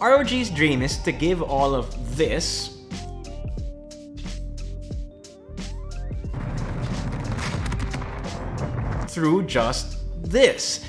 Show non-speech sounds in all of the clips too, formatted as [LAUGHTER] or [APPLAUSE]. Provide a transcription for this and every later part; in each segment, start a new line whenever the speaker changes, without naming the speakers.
ROG's dream is to give all of this through just this.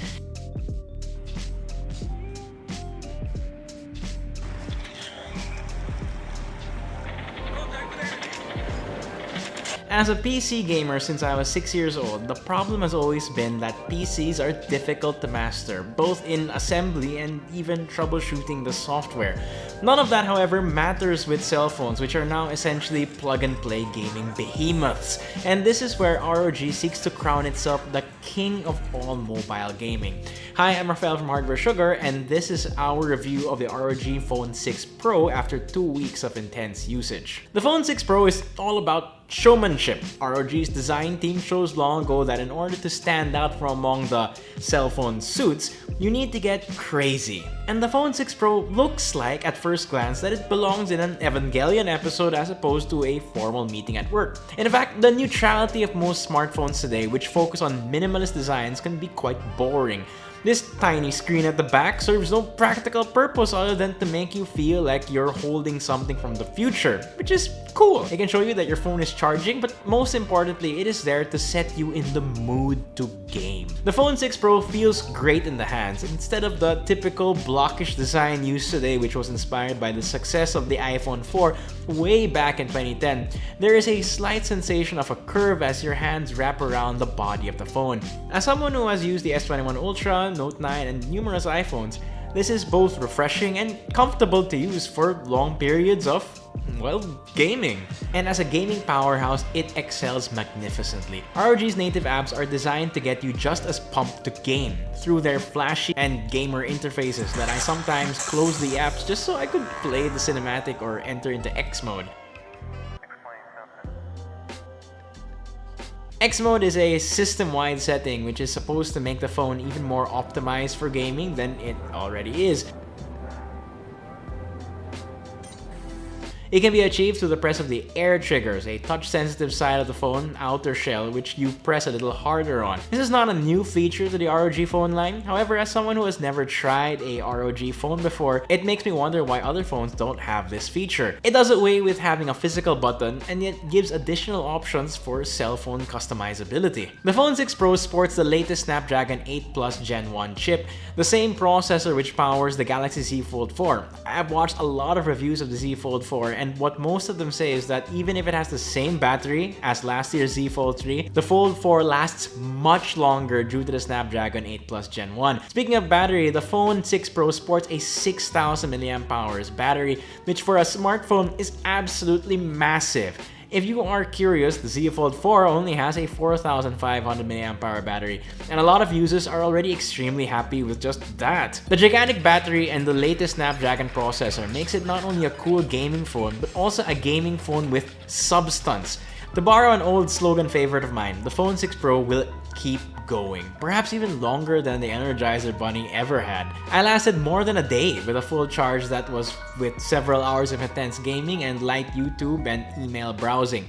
As a PC gamer since I was 6 years old, the problem has always been that PCs are difficult to master, both in assembly and even troubleshooting the software. None of that, however, matters with cell phones, which are now essentially plug-and-play gaming behemoths. And this is where ROG seeks to crown itself the king of all mobile gaming. Hi, I'm Rafael from Hardware Sugar, and this is our review of the ROG Phone 6 Pro after two weeks of intense usage. The Phone 6 Pro is all about showmanship. ROG's design team shows long ago that in order to stand out from among the cell phone suits, you need to get crazy. And the Phone 6 Pro looks like, at first glance, that it belongs in an Evangelion episode as opposed to a formal meeting at work. In fact, the neutrality of most smartphones today, which focus on minimalist designs, can be quite boring. This tiny screen at the back serves no practical purpose other than to make you feel like you're holding something from the future, which is cool. It can show you that your phone is charging, but most importantly, it is there to set you in the mood to game. The Phone 6 Pro feels great in the hands instead of the typical blockish design used today which was inspired by the success of the iPhone 4 way back in 2010. There is a slight sensation of a curve as your hands wrap around the body of the phone. As someone who has used the S21 Ultra, Note 9, and numerous iPhones, this is both refreshing and comfortable to use for long periods of, well, gaming. And as a gaming powerhouse, it excels magnificently. ROG's native apps are designed to get you just as pumped to game through their flashy and gamer interfaces that I sometimes close the apps just so I could play the cinematic or enter into X mode. X mode is a system-wide setting which is supposed to make the phone even more optimized for gaming than it already is. It can be achieved through the press of the air triggers, a touch-sensitive side of the phone outer shell which you press a little harder on. This is not a new feature to the ROG phone line, however as someone who has never tried a ROG phone before, it makes me wonder why other phones don't have this feature. It does away with having a physical button and yet gives additional options for cell phone customizability. The Phone 6 Pro sports the latest Snapdragon 8 Plus Gen 1 chip, the same processor which powers the Galaxy Z Fold 4. I've watched a lot of reviews of the Z Fold 4 and what most of them say is that even if it has the same battery as last year's Z Fold 3, the Fold 4 lasts much longer due to the Snapdragon 8 Plus Gen 1. Speaking of battery, the Phone 6 Pro sports a 6000 mAh battery, which for a smartphone is absolutely massive. If you are curious, the Z Fold 4 only has a 4500 mAh battery, and a lot of users are already extremely happy with just that. The gigantic battery and the latest Snapdragon processor makes it not only a cool gaming phone, but also a gaming phone with substance. To borrow an old slogan favorite of mine, the Phone 6 Pro will keep going, perhaps even longer than the Energizer Bunny ever had. I lasted more than a day with a full charge that was with several hours of intense gaming and light YouTube and email browsing.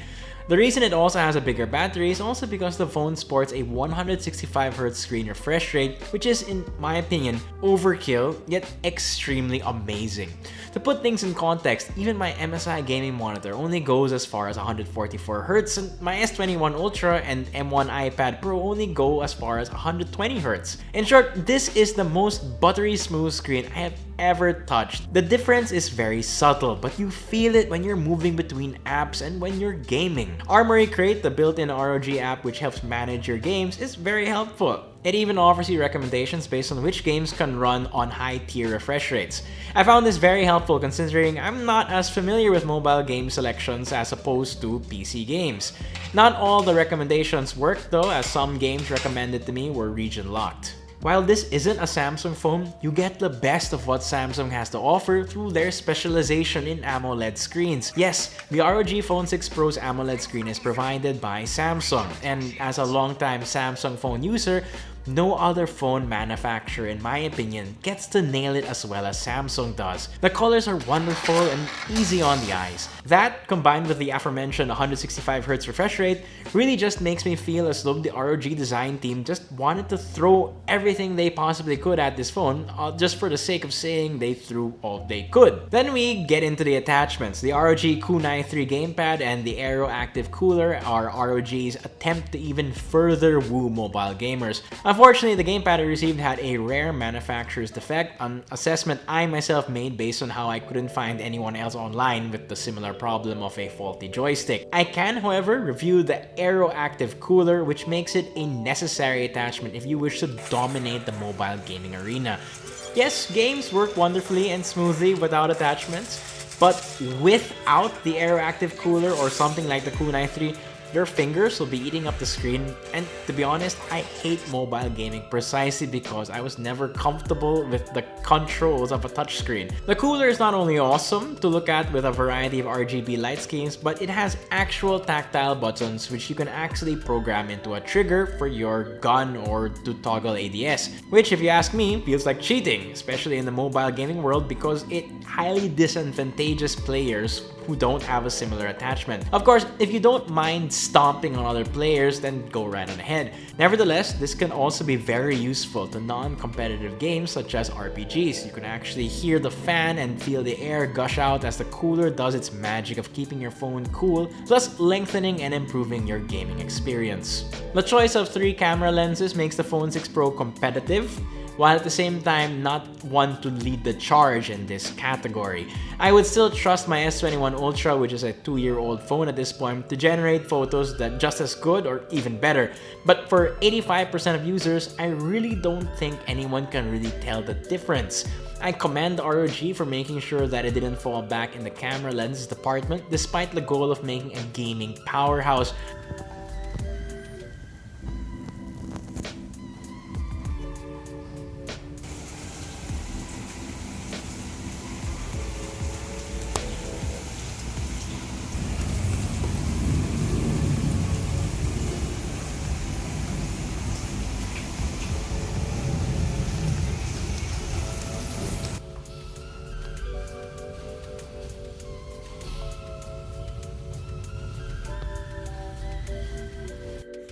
The reason it also has a bigger battery is also because the phone sports a 165Hz screen refresh rate, which is, in my opinion, overkill, yet extremely amazing. To put things in context, even my MSI gaming monitor only goes as far as 144Hz, and my S21 Ultra and M1 iPad Pro only go as far as 120Hz. In short, this is the most buttery smooth screen I have ever touched. The difference is very subtle, but you feel it when you're moving between apps and when you're gaming. Armoury Crate, the built-in ROG app which helps manage your games, is very helpful. It even offers you recommendations based on which games can run on high-tier refresh rates. I found this very helpful considering I'm not as familiar with mobile game selections as opposed to PC games. Not all the recommendations worked though, as some games recommended to me were region-locked. While this isn't a Samsung phone, you get the best of what Samsung has to offer through their specialization in AMOLED screens. Yes, the ROG Phone 6 Pro's AMOLED screen is provided by Samsung, and as a longtime Samsung phone user, no other phone manufacturer in my opinion gets to nail it as well as Samsung does. The colors are wonderful and easy on the eyes. That, combined with the aforementioned 165Hz refresh rate, really just makes me feel as though the ROG design team just wanted to throw everything they possibly could at this phone uh, just for the sake of saying they threw all they could. Then we get into the attachments. The ROG Kunai 3 gamepad and the Aero Active Cooler are ROG's attempt to even further woo mobile gamers. Unfortunately, the gamepad I received had a rare manufacturer's defect, an assessment I myself made based on how I couldn't find anyone else online with the similar problem of a faulty joystick. I can, however, review the Aero Active Cooler, which makes it a necessary attachment if you wish to dominate the mobile gaming arena. Yes, games work wonderfully and smoothly without attachments, but without the Aero Active Cooler or something like the Kunai 3, your fingers will be eating up the screen and to be honest, I hate mobile gaming precisely because I was never comfortable with the controls of a touchscreen. The cooler is not only awesome to look at with a variety of RGB light schemes, but it has actual tactile buttons which you can actually program into a trigger for your gun or to toggle ADS, which if you ask me, feels like cheating, especially in the mobile gaming world because it highly disadvantages players who don't have a similar attachment. Of course, if you don't mind stomping on other players, then go right on ahead. Nevertheless, this can also be very useful to non-competitive games such as RPGs. You can actually hear the fan and feel the air gush out as the cooler does its magic of keeping your phone cool, plus lengthening and improving your gaming experience. The choice of three camera lenses makes the Phone 6 Pro competitive, while at the same time not want to lead the charge in this category. I would still trust my S21 Ultra, which is a two-year-old phone at this point, to generate photos that just as good or even better. But for 85% of users, I really don't think anyone can really tell the difference. I commend ROG for making sure that it didn't fall back in the camera lenses department despite the goal of making a gaming powerhouse.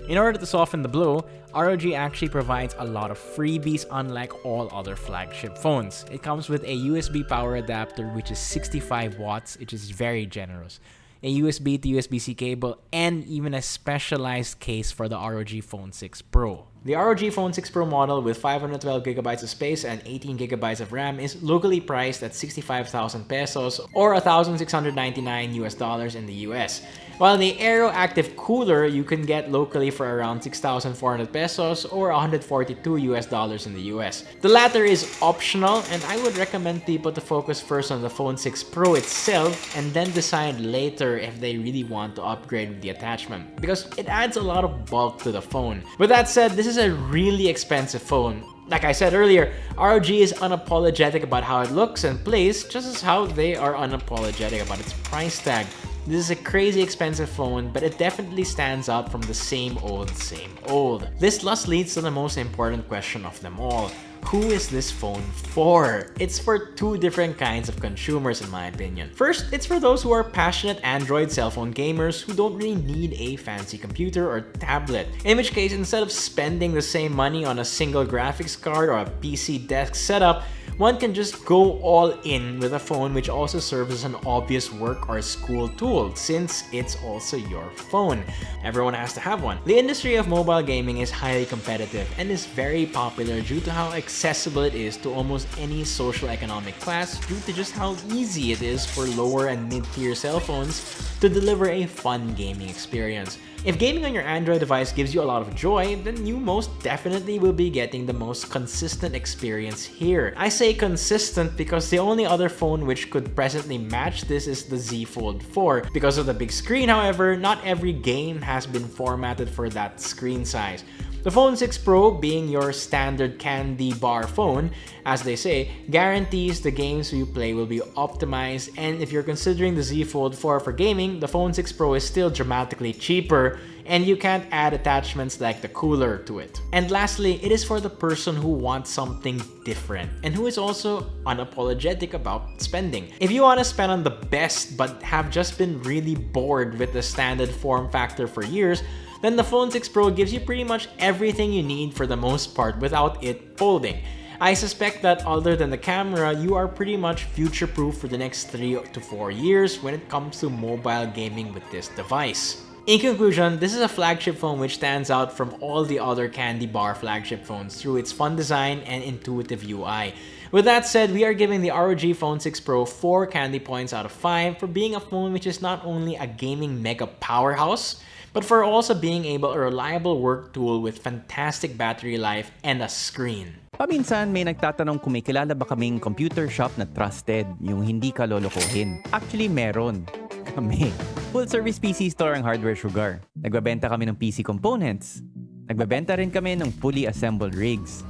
In order to soften the blow, ROG actually provides a lot of freebies unlike all other flagship phones. It comes with a USB power adapter which is 65 watts, which is very generous a USB to USB-C cable, and even a specialized case for the ROG Phone 6 Pro. The ROG Phone 6 Pro model with 512GB of space and 18GB of RAM is locally priced at 65,000 pesos or 1,699 US dollars in the US. While the AeroActive Cooler you can get locally for around 6,400 pesos or 142 US dollars in the US. The latter is optional and I would recommend people to focus first on the Phone 6 Pro itself and then decide later if they really want to upgrade with the attachment because it adds a lot of bulk to the phone. With that said, this is a really expensive phone. Like I said earlier, ROG is unapologetic about how it looks and plays just as how they are unapologetic about its price tag. This is a crazy expensive phone, but it definitely stands out from the same old, same old. This thus leads to the most important question of them all. Who is this phone for? It's for two different kinds of consumers in my opinion. First, it's for those who are passionate Android cell phone gamers who don't really need a fancy computer or tablet. In which case, instead of spending the same money on a single graphics card or a PC desk setup, one can just go all in with a phone which also serves as an obvious work or school tool since it's also your phone. Everyone has to have one. The industry of mobile gaming is highly competitive and is very popular due to how accessible it is to almost any social economic class due to just how easy it is for lower and mid-tier cell phones to deliver a fun gaming experience. If gaming on your Android device gives you a lot of joy, then you most definitely will be getting the most consistent experience here. I say consistent because the only other phone which could presently match this is the Z Fold 4. Because of the big screen, however, not every game has been formatted for that screen size. The Phone 6 Pro, being your standard candy bar phone, as they say, guarantees the games you play will be optimized and if you're considering the Z Fold 4 for gaming, the Phone 6 Pro is still dramatically cheaper and you can't add attachments like the cooler to it. And lastly, it is for the person who wants something different and who is also unapologetic about spending. If you want to spend on the best but have just been really bored with the standard form factor for years, then the Phone 6 Pro gives you pretty much everything you need for the most part without it folding. I suspect that other than the camera, you are pretty much future-proof for the next 3 to 4 years when it comes to mobile gaming with this device. In conclusion, this is a flagship phone which stands out from all the other candy bar flagship phones through its fun design and intuitive UI. With that said, we are giving the ROG Phone 6 Pro 4 candy points out of 5 for being a phone which is not only a gaming mega powerhouse, but for also being able a reliable work tool with fantastic battery life and a screen.
Paminsan may nagtatanong kung may kilala ba kaming computer shop na trusted, yung hindi ka lolokohin. Actually, meron. [LAUGHS] Kami. Full service PC store ang Hardware Sugar. Nagbabenta kami ng PC components. Nagbabenta rin kami ng fully assembled rigs.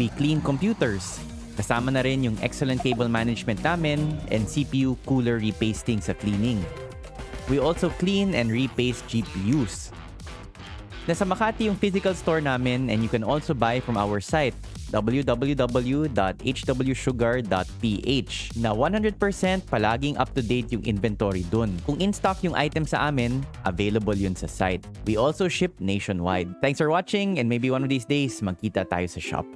We clean computers. Kasama na rin yung excellent cable management namin and CPU cooler repasting sa cleaning. We also clean and repaste GPUs. Nasa Makati yung physical store namin and you can also buy from our site www.hwsugar.ph na 100% palaging up-to-date yung inventory dun. Kung in-stock yung item sa amin, available yun sa site. We also ship nationwide. Thanks for watching and maybe one of these days magkita tayo sa shop.